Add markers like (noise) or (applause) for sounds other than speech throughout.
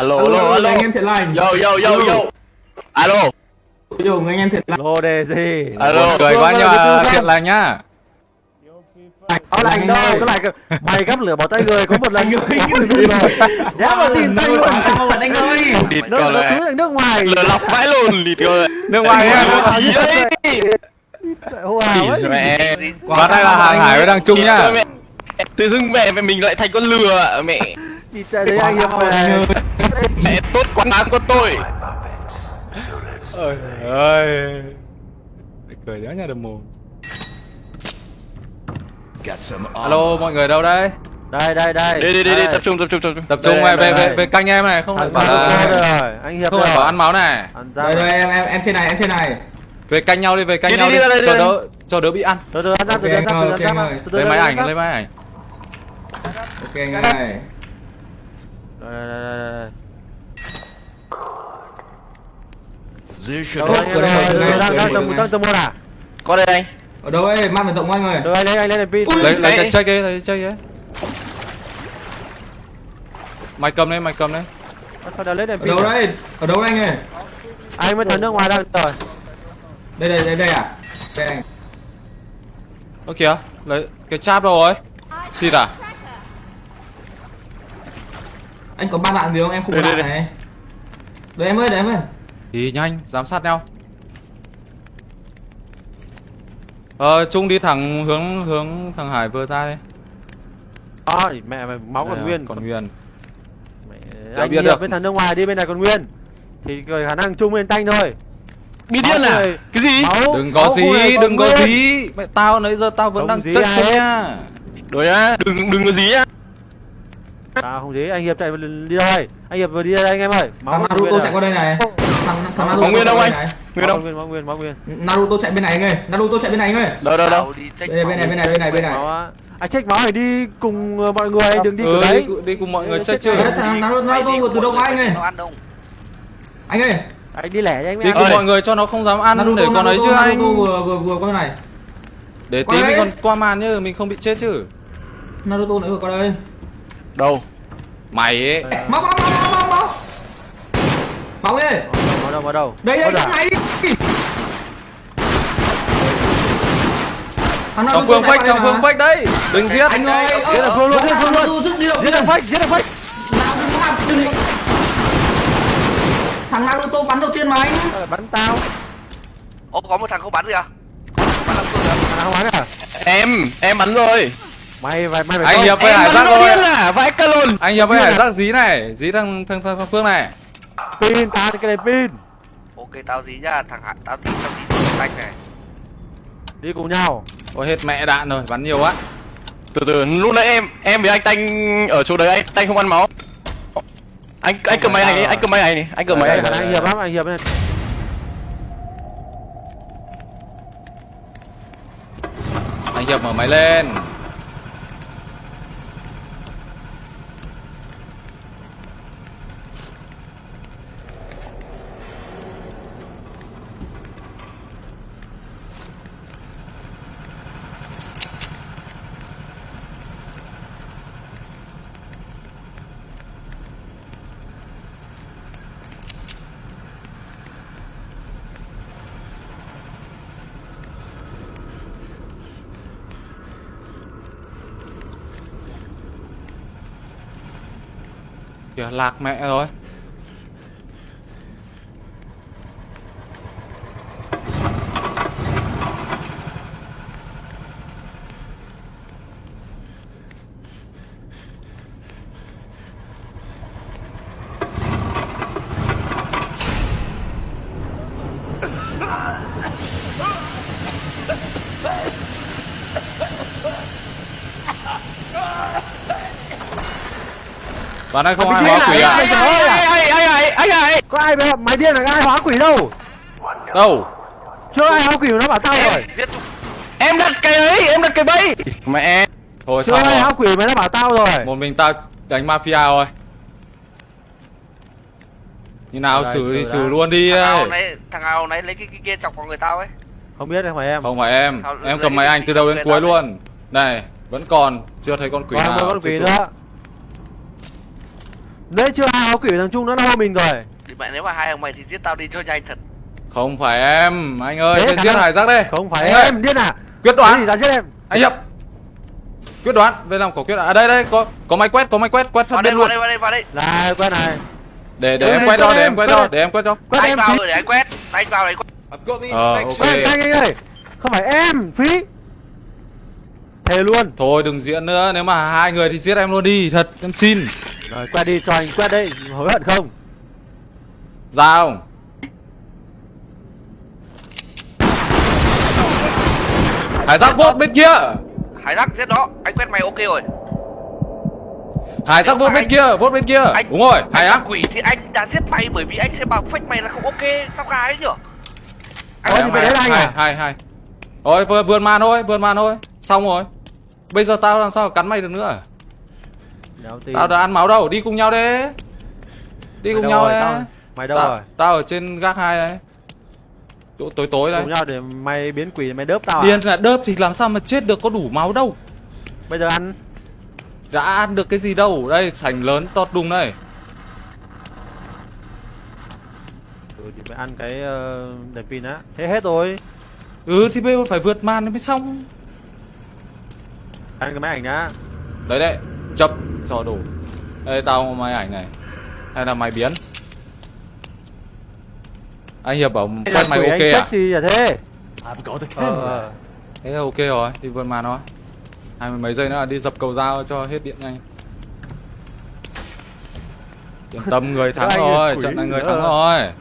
alo alo alo anh em thiện lành. Yo yo yo yo. Alo. Yo, anh em thiện lành. Lô đề gì? Alo. Cười quá nhưng mà thiện lành nhá. Có lành đâu có lành mày gắp lửa bỏ tay người có một lần Anh ơi. có một lần rồi đéo mà tìm tay luôn. Sao mà anh ơi. Địt nó con nó nước ngoài. Lừa lọc vãi luôn địt này. Nước ngoài gì đấy wow ấy. mẹ. Và đây là hàng hải với đăng trung nhá. tự dưng mẹ mẹ mình lại thành con lừa mẹ đi chạy đấy anh ơi. về mẹ tốt quá đáng con tôi ơi. Ơi cười nhớ nhà đầm mồm. Alo mọi người đâu đấy? Đây đây đây. Đi đi đi đi Đây. tập trung tập trung tập trung. Tập trung Đây, về về đây, về đây. về canh em này không lại bảo là rồi. Anh hiệp không lại bảo ăn máu này. Đây đây em em em trên này em trên này. Về canh nhau đi về canh Đi, nhau đi, đi. đi, đi, đi, cho đỡ cho đỡ bị ăn. Từ từ ăn ra từ từ ăn ra từ từ ăn ra lấy máy ảnh lấy máy ảnh. Ok anh ơi Đây, đây, đây, đây. Đâu anh em ơi, đang đang đây. tầm tầm một à? có đây anh Ở đâu ấy, mang về rộng anh ơi Được anh lấy anh lấy đèn pin. Lấy lấy cái check ấy lấy check ấy mày cầm đây mày cầm đây Sao đã lấy Ở đâu đây? Ở đâu anh ơi? Anh mới thằng nước ngoài đang rồi. Đây đây đây đây à? Đây anh ơ kìa lấy cái cháp đâu rồi xịt à Anh có ba đạn gì không? Em không có đạn đây, này Đấy em ơi, đấy em ơi đi nhanh giám sát nhau ờ trung đi thẳng hướng hướng thằng hải vừa ra đây Đó, mẹ mày máu còn nguyên. còn nguyên Mẹ, anh biết được. bên thằng nước ngoài đi bên này còn nguyên. Thì khả năng chung bên tanh thôi. bị điên à cái gì Máu. đừng có gì đừng có gì mẹ tao nãy giờ tao vẫn Không đang ai thôi nhá rồi nhá đừng đừng có gì nhá À không gì, anh hiệp chạy đi đâu Anh hiệp vừa đi đây anh em ơi. Nguyên Naruto chạy qua đây này. Thằng thằng Naruto Có nguyên qua anh? đây nguyên Máu đâu nguyên, máu nguyên, máu nguyên. Naruto chạy bên này anh ơi. Naruto chạy bên này anh ơi. Đâu đâu đâu? Đây đây, bên này bên này bên này bên này. Máu. Anh check máu này đi cùng ờ, mọi người, đừng đi ừ, đấy. đi, cùng mọi người check check chứ thằng Naruto Naruto từ đâu qua anh ơi? Anh ơi. Anh đi lẻ cho anh đi cùng mọi người cho nó không dám ăn Naruto để còn ấy chứ anh? vừa vừa vừa qua này. Để tí mình đây. còn qua màn chứ mình không bị chết chứ. Naruto nữa vừa qua đây đâu? Mày ấy. Máu máu máu máu máu Máu ơi Máu đâu, máu đâu? Đây đây trong này Thằng trong phương phách trong phương mà. phích đấy. Đừng giết. Anh ơi Giết được phương luôn, giết được phương luôn. Giết thằng phách, giết thằng phách. Thằng Naruto bắn đầu tiên mà anh? Ờ, Bắn tao. Ô có một thằng không bắn kìa. À, không bắn à? em em bắn rồi Mày mày mày phải anh hiệp với hải giác rồi à vãi cả lồn. Anh hiệp với hải giác dí này dí thằng thằng thằng, thằng phương này. Pin ta cái này pin. Ok tao dí nhá Thằng hạ tao tí tao dí thằng xanh này. Đi cùng nhau. ôi hết mẹ đạn rồi bắn nhiều quá. Từ từ lúc nãy em em với anh tanh ở chỗ đấy anh tanh không ăn máu. Anh anh cầm máy ấy anh cầm máy ảnh này anh cầm máy Đây, anh hiệp lắm, anh hiệp này. anh hiệp mở máy lên kìa lạc mẹ rồi. Bạn ơi không ai hóa quỷ à? anh ơi anh ơi anh ơi anh ơi Có ai bây mày điên là ai hóa quỷ đâu? Đâu? Chưa ai hóa quỷ mà nó bảo tao rồi. Em đặt cái ấy em đặt cái bẫy mẹ Thôi Chưa xong ai hóa quỷ mà nó bảo tao rồi. Một mình tao đánh mafia rồi. Như nào Đây, xử thì xử luôn đi Thằng ao ấy. nãy Thằng ao nãy lấy cái, cái kia chọc vào người tao ấy Không biết không phải em. Không phải em, Sao em cầm máy gì từ đầu đến cuối luôn. Này, vẫn còn chưa thấy con quỷ Còn nào. con quỷ nữa. Đấy chưa hai áo quỷ thằng Trung nó lo mình rồi thì mẹ nếu mà hai ông mày thì giết tao đi cho nhanh thật Không phải em, anh ơi, cái thằng giết hải giác đây. Không phải Anh ơi, em điên à Quyết Cái đoán, gì ra giết em anh Hiệp. Quyết đoán, đây làm có quyết đoán. À đây đây, có có máy quét, có máy quét, quét vào đây biên vào luôn. đây vào đây vào đây Này quen này Để để em quét cho, quét để em, quét quét cho, để em quét cho. Quét anh em vào rồi để anh quét anh vào để quét Ờ, ok. Quét anh anh ơi Không phải em phí Thề luôn Thôi đừng diễn nữa, nếu mà hai người thì giết em luôn đi, thật, em xin. Rồi quét đi cho anh quét đây Hối hận không Ra không? Hải giác vốt bên kia. hải giác giết nó anh quét mày ok rồi Hải giác vốt bên anh- kia, vốt bên kia. anh Đúng rồi, anh hải là giác. quỷ thì anh đã giết mày bởi vì anh sẽ bảo fake mày là không ok sao gái ấy nhở Ôi, thì phải đến anh hai, à? hai, hai. Rồi, vừa vườn màn thôi, vườn màn thôi. Xong rồi. Bây giờ tao làm sao cắn mày được nữa? Tin Tao đã ăn máu đâu, đi cùng nhau đi. Đi Mày cùng nhau rồi, tao- Mày đâu tao, rồi tao ở trên gác hai đấy. Chỗ tối tối đấy. Cùng nhau để mày biến quỷ mày đớp tao à Điên là đớp thì làm sao mà chết được có đủ máu đâu. Bây giờ ăn Đã ăn được cái gì đâu. Đây, sành lớn to đùng đây. Ừ thì phải ăn cái uh, đèn pin á Thế hết rồi Ừ thì bây giờ phải vượt màn mới xong. Ăn cái máy ảnh nhá Đấy đấy, chấp cho đủ. Đây tao máy ảnh này. Hay là mày biến? Anh Hiệp bảo quét mày quỷ ok à? thì là thế Ờ. Thế là ok rồi, đi vượt màn thôi. Hai mươi mấy giây nữa là đi dập cầu dao cho hết điện nhanh. Yên tâm người (laughs) thắng rồi, trận này người thắng rồi.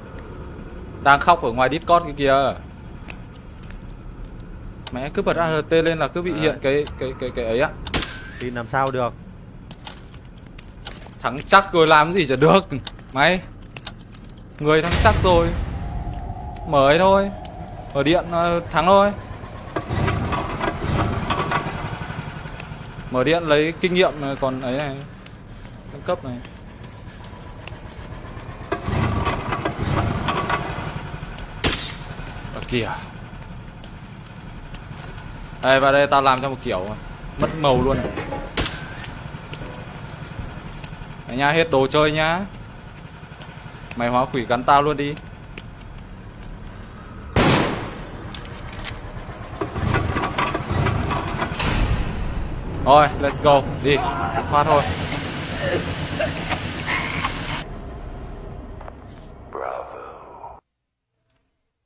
Đang khóc ở ngoài Discord kia kìa. Mẹ cứ bật ART lên là cứ bị hiện cái cái cái cái ấy á. Thì làm sao được Thắng chắc rồi làm gì chả được. Mày, Người thắng chắc rồi Mở ấy thôi. Ở điện ờ, thắng thôi. Mở điện lấy kinh nghiệm ờ, còn ấy này, Nâng cấp này. Ở kìa. Đây, vào đây tao làm cho một kiểu, Mất màu luôn. Đấy nha, hết đồ chơi nhá. Mày hóa quỷ gắn tao luôn đi. Rồi, let's go, đi, phát thôi.